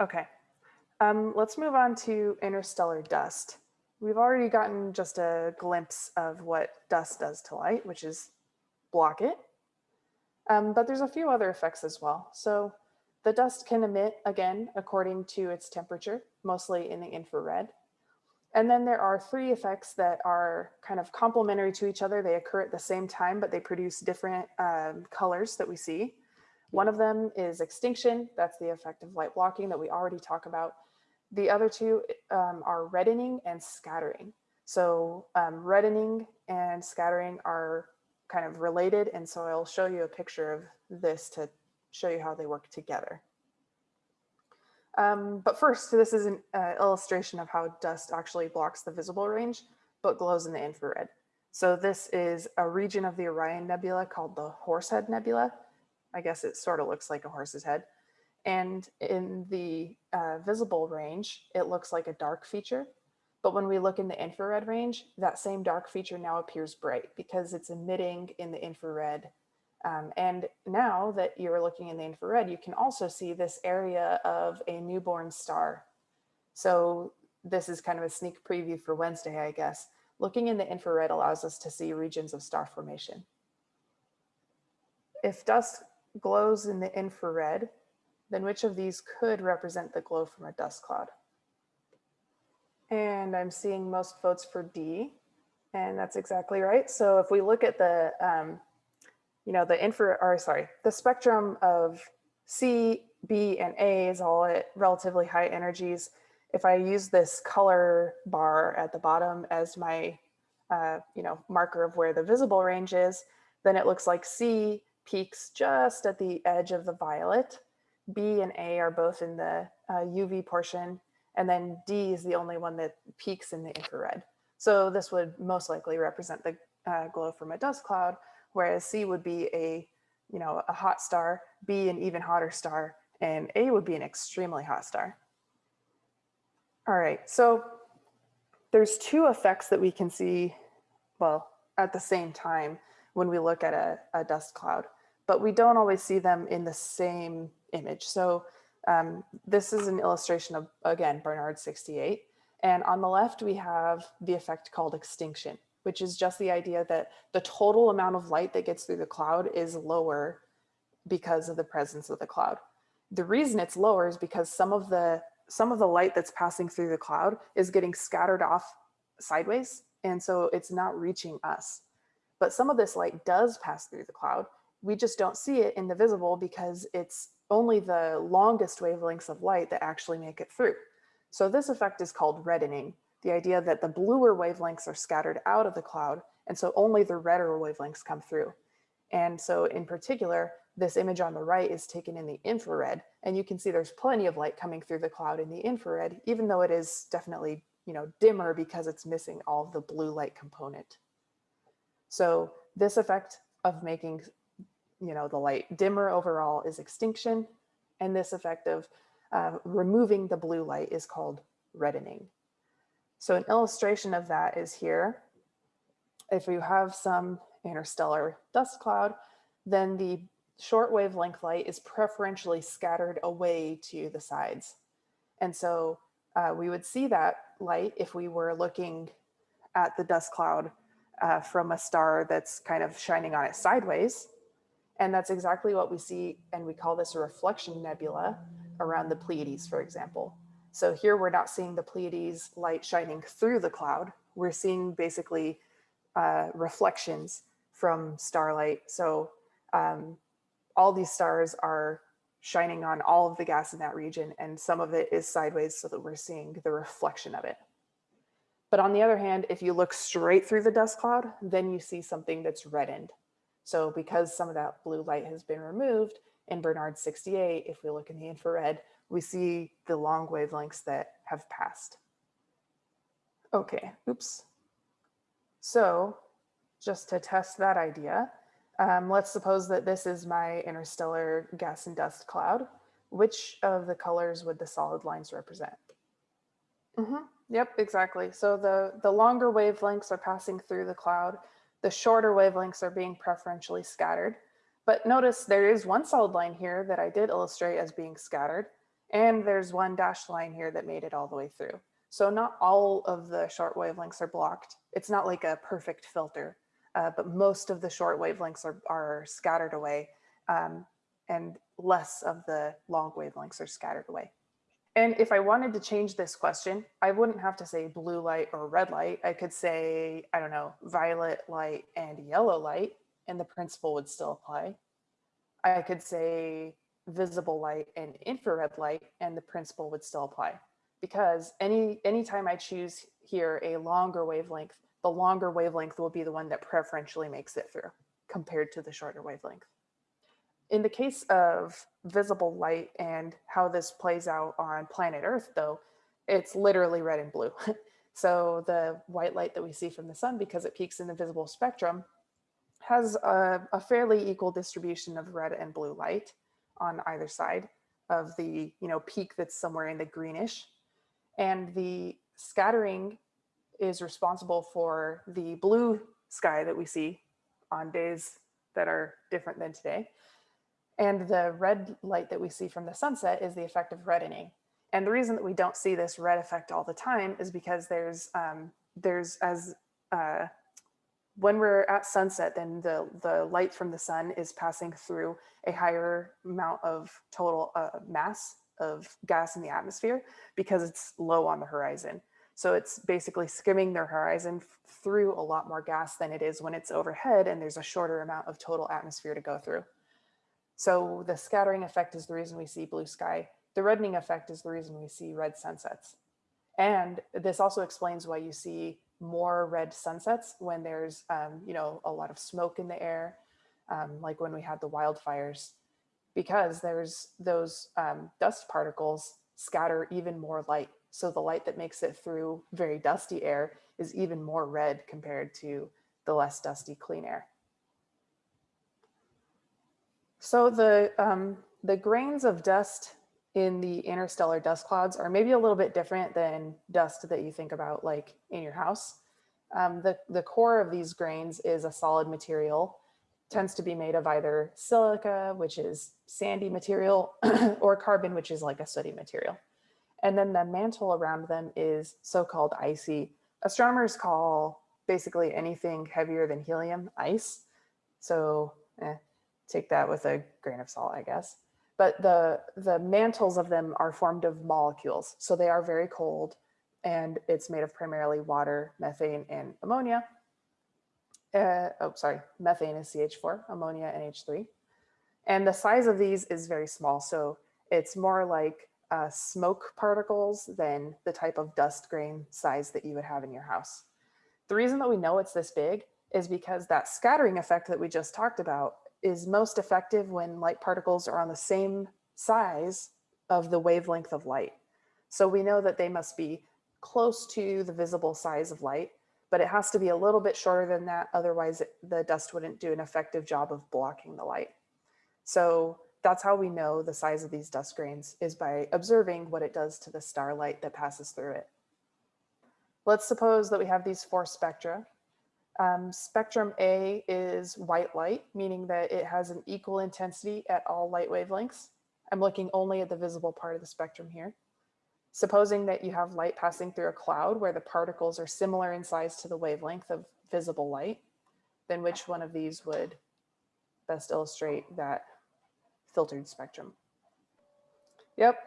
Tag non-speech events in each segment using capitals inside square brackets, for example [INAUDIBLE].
Okay, um, let's move on to interstellar dust. We've already gotten just a glimpse of what dust does to light, which is block it. Um, but there's a few other effects as well. So the dust can emit again, according to its temperature, mostly in the infrared. And then there are three effects that are kind of complementary to each other. They occur at the same time, but they produce different um, colors that we see. One of them is extinction. That's the effect of light blocking that we already talked about. The other two um, are reddening and scattering. So um, reddening and scattering are kind of related. And so I'll show you a picture of this to show you how they work together. Um, but first, this is an uh, illustration of how dust actually blocks the visible range, but glows in the infrared. So this is a region of the Orion Nebula called the Horsehead Nebula. I guess it sort of looks like a horse's head. And in the uh, visible range, it looks like a dark feature. But when we look in the infrared range, that same dark feature now appears bright because it's emitting in the infrared um, and now that you're looking in the infrared, you can also see this area of a newborn star. So this is kind of a sneak preview for Wednesday, I guess. Looking in the infrared allows us to see regions of star formation. If dust glows in the infrared, then which of these could represent the glow from a dust cloud? And I'm seeing most votes for D, and that's exactly right. So if we look at the um, you know, the infra, or sorry, the spectrum of C, B, and A is all at relatively high energies. If I use this color bar at the bottom as my, uh, you know, marker of where the visible range is, then it looks like C peaks just at the edge of the violet. B and A are both in the uh, UV portion, and then D is the only one that peaks in the infrared. So this would most likely represent the uh, glow from a dust cloud, whereas C would be a, you know, a hot star, B an even hotter star, and A would be an extremely hot star. All right, so there's two effects that we can see, well, at the same time when we look at a, a dust cloud, but we don't always see them in the same image. So um, this is an illustration of, again, Barnard 68. And on the left, we have the effect called extinction which is just the idea that the total amount of light that gets through the cloud is lower because of the presence of the cloud. The reason it's lower is because some of the some of the light that's passing through the cloud is getting scattered off sideways. And so it's not reaching us. But some of this light does pass through the cloud. We just don't see it in the visible because it's only the longest wavelengths of light that actually make it through. So this effect is called reddening the idea that the bluer wavelengths are scattered out of the cloud, and so only the redder wavelengths come through. And so in particular, this image on the right is taken in the infrared, and you can see there's plenty of light coming through the cloud in the infrared, even though it is definitely you know, dimmer because it's missing all the blue light component. So this effect of making you know, the light dimmer overall is extinction, and this effect of uh, removing the blue light is called reddening. So an illustration of that is here. If you have some interstellar dust cloud, then the short wavelength light is preferentially scattered away to the sides. And so uh, we would see that light if we were looking at the dust cloud uh, from a star that's kind of shining on it sideways. And that's exactly what we see. And we call this a reflection nebula around the Pleiades, for example. So here we're not seeing the Pleiades light shining through the cloud. We're seeing basically uh, reflections from starlight. So um, all these stars are shining on all of the gas in that region and some of it is sideways so that we're seeing the reflection of it. But on the other hand, if you look straight through the dust cloud, then you see something that's reddened. So because some of that blue light has been removed in Barnard 68, if we look in the infrared, we see the long wavelengths that have passed. Okay, oops. So just to test that idea, um, let's suppose that this is my interstellar gas and dust cloud. Which of the colors would the solid lines represent? Mm -hmm. Yep, exactly. So the, the longer wavelengths are passing through the cloud. The shorter wavelengths are being preferentially scattered. But notice there is one solid line here that I did illustrate as being scattered And there's one dashed line here that made it all the way through. So not all of the short wavelengths are blocked. It's not like a perfect filter, uh, but most of the short wavelengths are, are scattered away um, and less of the long wavelengths are scattered away. And if I wanted to change this question, I wouldn't have to say blue light or red light. I could say, I don't know, violet light and yellow light, and the principle would still apply. I could say visible light and infrared light, and the principle would still apply. Because any anytime I choose here a longer wavelength, the longer wavelength will be the one that preferentially makes it through compared to the shorter wavelength. In the case of visible light and how this plays out on planet Earth, though, it's literally red and blue. [LAUGHS] so the white light that we see from the sun, because it peaks in the visible spectrum, has a, a, fairly equal distribution of red and blue light on either side of the you know peak that's somewhere in the greenish. And the scattering is responsible for the blue sky that we see on days that are different than today. And the red light that we see from the sunset is the effect of reddening. And the reason that we don't see this red effect all the time is because there's, um, there's as, uh, when we're at sunset, then the, the light from the sun is passing through a higher amount of total uh, mass of gas in the atmosphere because it's low on the horizon. So it's basically skimming their horizon through a lot more gas than it is when it's overhead and there's a shorter amount of total atmosphere to go through. So the scattering effect is the reason we see blue sky. The reddening effect is the reason we see red sunsets. And this also explains why you see more red sunsets when there's, um, you know, a lot of smoke in the air, um, like when we had the wildfires, because there's those um, dust particles scatter even more light. So the light that makes it through very dusty air is even more red compared to the less dusty clean air. So the, um, the grains of dust in the interstellar dust clouds are maybe a little bit different than dust that you think about like in your house. Um, the, the core of these grains is a solid material, tends to be made of either silica, which is sandy material, [CLEARS THROAT] or carbon, which is like a sooty material. And then the mantle around them is so-called icy. Astronomers call basically anything heavier than helium ice. So eh, take that with a grain of salt, I guess. But the, the mantles of them are formed of molecules. So they are very cold and it's made of primarily water, methane, and ammonia. Uh, oh, sorry, methane is CH4, ammonia NH3. And the size of these is very small. So it's more like uh, smoke particles than the type of dust grain size that you would have in your house. The reason that we know it's this big is because that scattering effect that we just talked about is most effective when light particles are on the same size of the wavelength of light. So we know that they must be close to the visible size of light, but it has to be a little bit shorter than that. Otherwise it, the dust wouldn't do an effective job of blocking the light. So that's how we know the size of these dust grains is by observing what it does to the starlight that passes through it. Let's suppose that we have these four spectra um, spectrum A is white light, meaning that it has an equal intensity at all light wavelengths. I'm looking only at the visible part of the spectrum here. Supposing that you have light passing through a cloud where the particles are similar in size to the wavelength of visible light, then which one of these would best illustrate that filtered spectrum? Yep,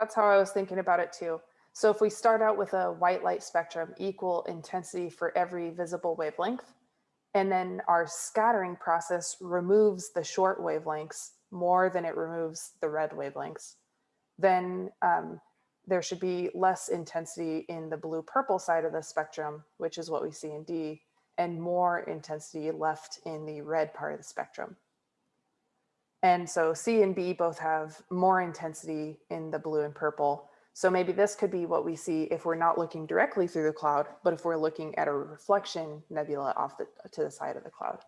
that's how I was thinking about it too. So if we start out with a white light spectrum, equal intensity for every visible wavelength, and then our scattering process removes the short wavelengths more than it removes the red wavelengths, then um, there should be less intensity in the blue purple side of the spectrum, which is what we see in D, and more intensity left in the red part of the spectrum. And so C and B both have more intensity in the blue and purple, so maybe this could be what we see if we're not looking directly through the cloud, but if we're looking at a reflection nebula off the, to the side of the cloud.